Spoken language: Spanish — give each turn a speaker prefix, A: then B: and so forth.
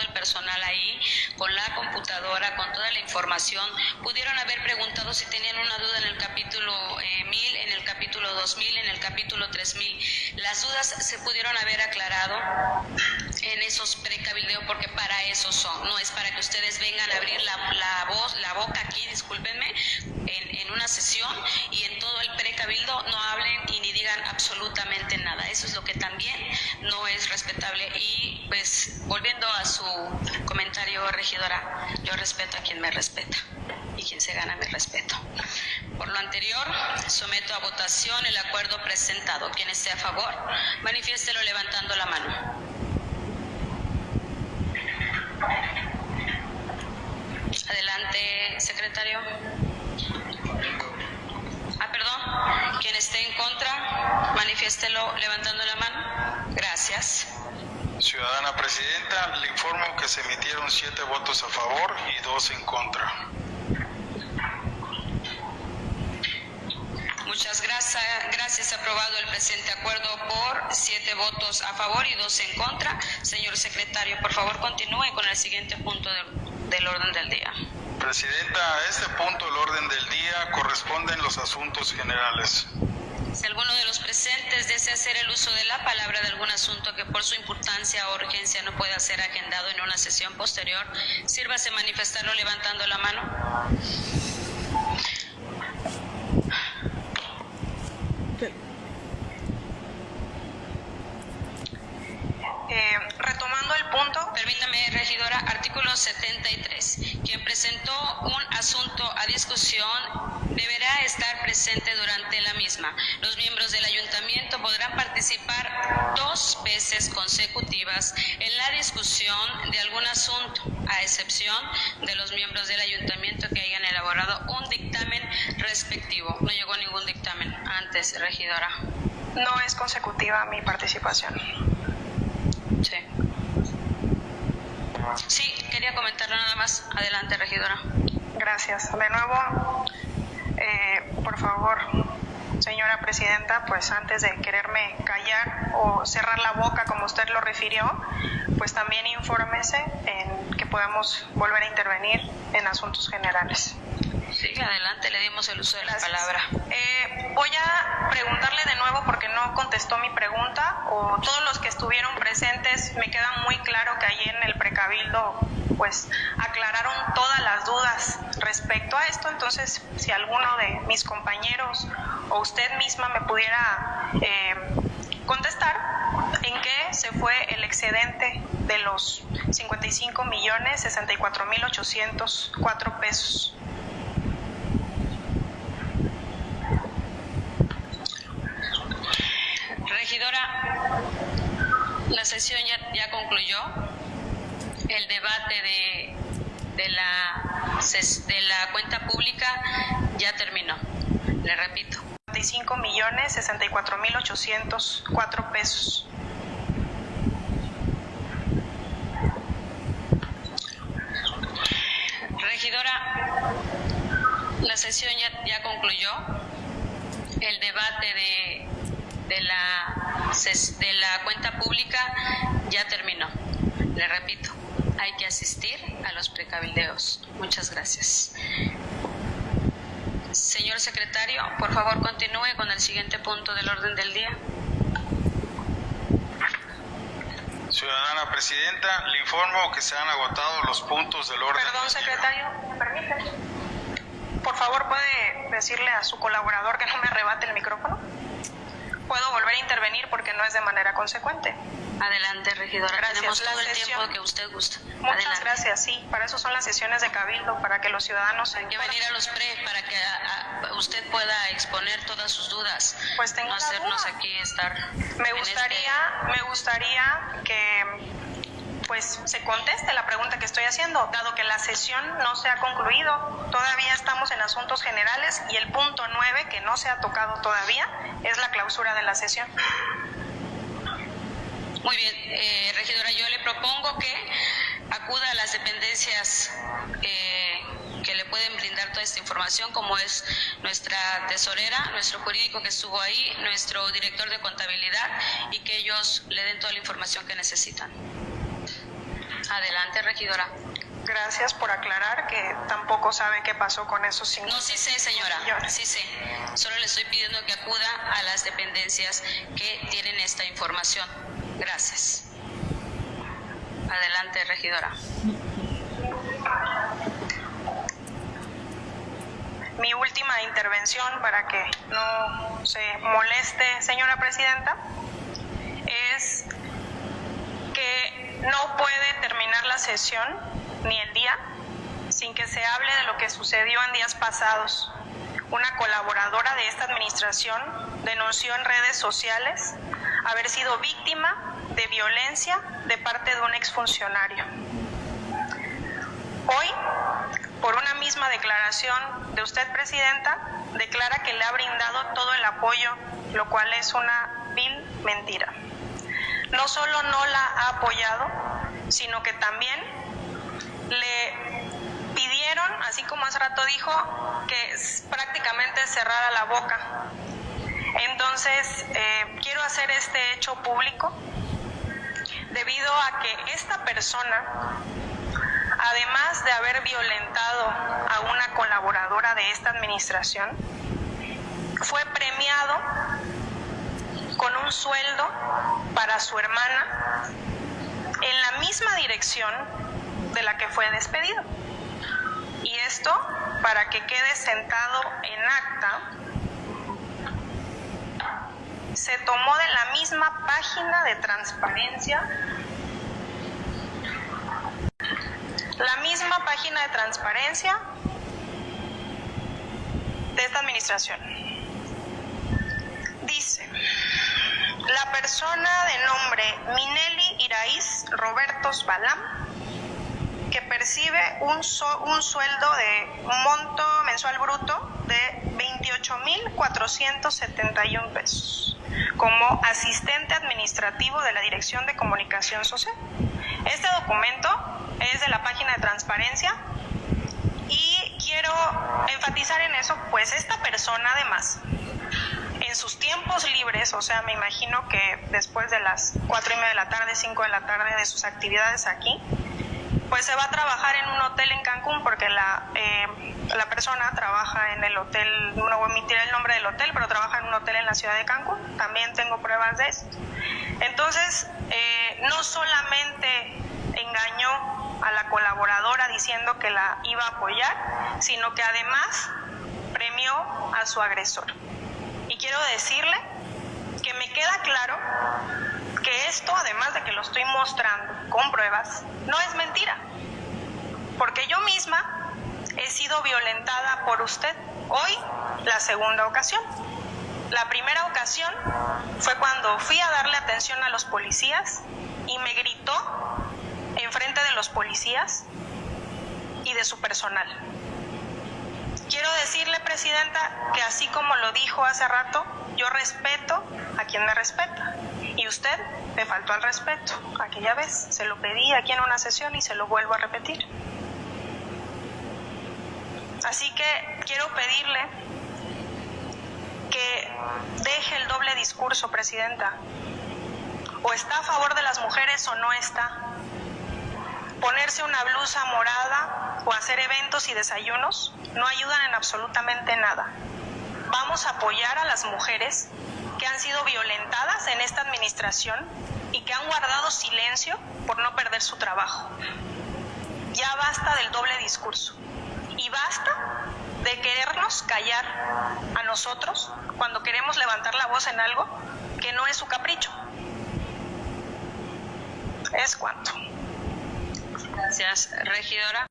A: el personal ahí, con la computadora, con toda la información, pudieron haber preguntado si tenían una duda en el capítulo eh, 1000, en el capítulo 2000, en el capítulo 3000. Las dudas se pudieron haber aclarado en esos precabildeos porque para eso son, no es para que ustedes vengan a abrir la, la voz, la boca aquí, discúlpenme, en, en una sesión y en todo el precabildo no hablen y ni digan absolutamente nada. Eso es lo que también no es respetable y pues volviendo a su comentario, regidora, yo respeto a quien me respeta y quien se gana mi respeto. Por lo anterior, someto a votación el acuerdo presentado. Quien esté a favor, manifiéstelo levantando la mano. Adelante, secretario. Ah, perdón. Quien esté en contra, manifiéstelo levantando la mano. Gracias.
B: Ciudadana Presidenta, le informo que se emitieron siete votos a favor y dos en contra.
A: Muchas gracias. Gracias. Aprobado el presente acuerdo por siete votos a favor y dos en contra. Señor secretario, por favor continúe con el siguiente punto del, del orden del día.
B: Presidenta, a este punto el orden del día corresponden los asuntos generales.
A: Si alguno de los presentes desea hacer el uso de la palabra de algún asunto que por su importancia o urgencia no pueda ser agendado en una sesión posterior, sírvase manifestarlo levantando la mano. 173. Quien presentó un asunto a discusión deberá estar presente durante la misma. Los miembros del ayuntamiento podrán participar dos veces consecutivas en la discusión de algún asunto, a excepción de los miembros del ayuntamiento que hayan elaborado un dictamen respectivo. No llegó ningún dictamen antes, regidora.
C: No es consecutiva mi participación.
A: Sí, quería comentarlo nada más. Adelante, regidora.
C: Gracias. De nuevo, eh, por favor, señora presidenta, pues antes de quererme callar o cerrar la boca como usted lo refirió, pues también infórmese en que podemos volver a intervenir en asuntos generales.
A: Sí, adelante, le dimos el uso de la
C: Gracias.
A: palabra.
C: Eh, voy a preguntarle de nuevo porque no contestó mi pregunta o todos los que estuvieron presentes me queda muy claro que allí en el precabildo pues aclararon todas las dudas respecto a esto entonces si alguno de mis compañeros o usted misma me pudiera eh, contestar en qué se fue el excedente de los 55 millones 64 mil 804 pesos.
A: Regidora, la sesión ya, ya concluyó. El debate de, de, la, de la cuenta pública ya terminó. Le repito.
C: 55 millones 64 mil 804 pesos.
A: Regidora, la sesión ya, ya concluyó. El debate de, de, la, de la cuenta pública ya terminó. Le repito, hay que asistir a los precabildeos. Muchas gracias. Señor secretario, por favor continúe con el siguiente punto del orden del día.
B: Ciudadana Presidenta, le informo que se han agotado los puntos del orden.
C: Perdón,
B: del día.
C: secretario, ¿me permite? Por favor, ¿puede decirle a su colaborador que no me arrebate el micrófono? Puedo volver a intervenir porque no es de manera consecuente.
A: Adelante, regidora.
C: Gracias.
A: Tenemos todo el tiempo que usted gusta.
C: Muchas
A: Adelante.
C: gracias, sí. Para eso son las sesiones de cabildo, para que los ciudadanos...
A: Hay que venir a los pre para que a- a- usted pueda exponer todas sus dudas.
C: Pues tengo
A: no hacernos
C: duda.
A: aquí estar.
C: Me
A: en
C: gustaría, me gustaría que pues se conteste la pregunta que estoy haciendo, dado que la sesión no se ha concluido, todavía estamos en asuntos generales y el punto 9 que no se ha tocado todavía es la clausura de la sesión.
A: Muy bien, eh, regidora, yo le propongo que acuda a las dependencias eh, que le pueden brindar toda esta información, como es nuestra tesorera, nuestro jurídico que estuvo ahí, nuestro director de contabilidad, y que ellos le den toda la información que necesitan. Adelante, regidora.
C: Gracias por aclarar que tampoco sabe qué pasó con esos cinco.
A: No, sí sé, señora. Sí sé. Solo le estoy pidiendo que acuda a las dependencias que tienen esta información. Gracias. Adelante, regidora.
C: Mi última intervención para que no se moleste, señora presidenta, es que no puede terminar sesión ni el día sin que se hable de lo que sucedió en días pasados. Una colaboradora de esta administración denunció en redes sociales haber sido víctima de violencia de parte de un exfuncionario. Hoy, por una misma declaración de usted, Presidenta, declara que le ha brindado todo el apoyo, lo cual es una vil mentira. No solo no la ha apoyado, sino que también le pidieron, así como hace rato dijo, que prácticamente cerrara la boca. Entonces, eh, quiero hacer este hecho público debido a que esta persona, además de haber violentado a una colaboradora de esta administración, fue premiado con un sueldo para su hermana en la misma dirección de la que fue despedido. Y esto para que quede sentado en acta, se tomó de la misma página de transparencia, la misma página de transparencia de esta administración. Dice, la persona de nombre Minelli Iraíz Robertos Balam que percibe un, un sueldo de monto mensual bruto de 28.471 pesos como asistente administrativo de la Dirección de Comunicación Social. Este documento es de la página de transparencia y quiero enfatizar en eso, pues esta persona además sus tiempos libres, o sea, me imagino que después de las cuatro y media de la tarde, 5 de la tarde de sus actividades aquí, pues se va a trabajar en un hotel en Cancún porque la, eh, la persona trabaja en el hotel, no voy a omitir el nombre del hotel, pero trabaja en un hotel en la ciudad de Cancún. También tengo pruebas de eso. Entonces, eh, no solamente engañó a la colaboradora diciendo que la iba a apoyar, sino que además premió a su agresor. Quiero decirle que me queda claro que esto, además de que lo estoy mostrando con pruebas, no es mentira. Porque yo misma he sido violentada por usted hoy la segunda ocasión. La primera ocasión fue cuando fui a darle atención a los policías y me gritó enfrente de los policías y de su personal. Quiero decirle, Presidenta, que así como lo dijo hace rato, yo respeto a quien me respeta. Y usted me faltó al respeto aquella vez. Se lo pedí aquí en una sesión y se lo vuelvo a repetir. Así que quiero pedirle que deje el doble discurso, Presidenta. O está a favor de las mujeres o no está. Ponerse una blusa morada o hacer eventos y desayunos no ayudan en absolutamente nada. Vamos a apoyar a las mujeres que han sido violentadas en esta administración y que han guardado silencio por no perder su trabajo. Ya basta del doble discurso y basta de querernos callar a nosotros cuando queremos levantar la voz en algo que no es su capricho. Es cuanto.
A: Gracias, regidora.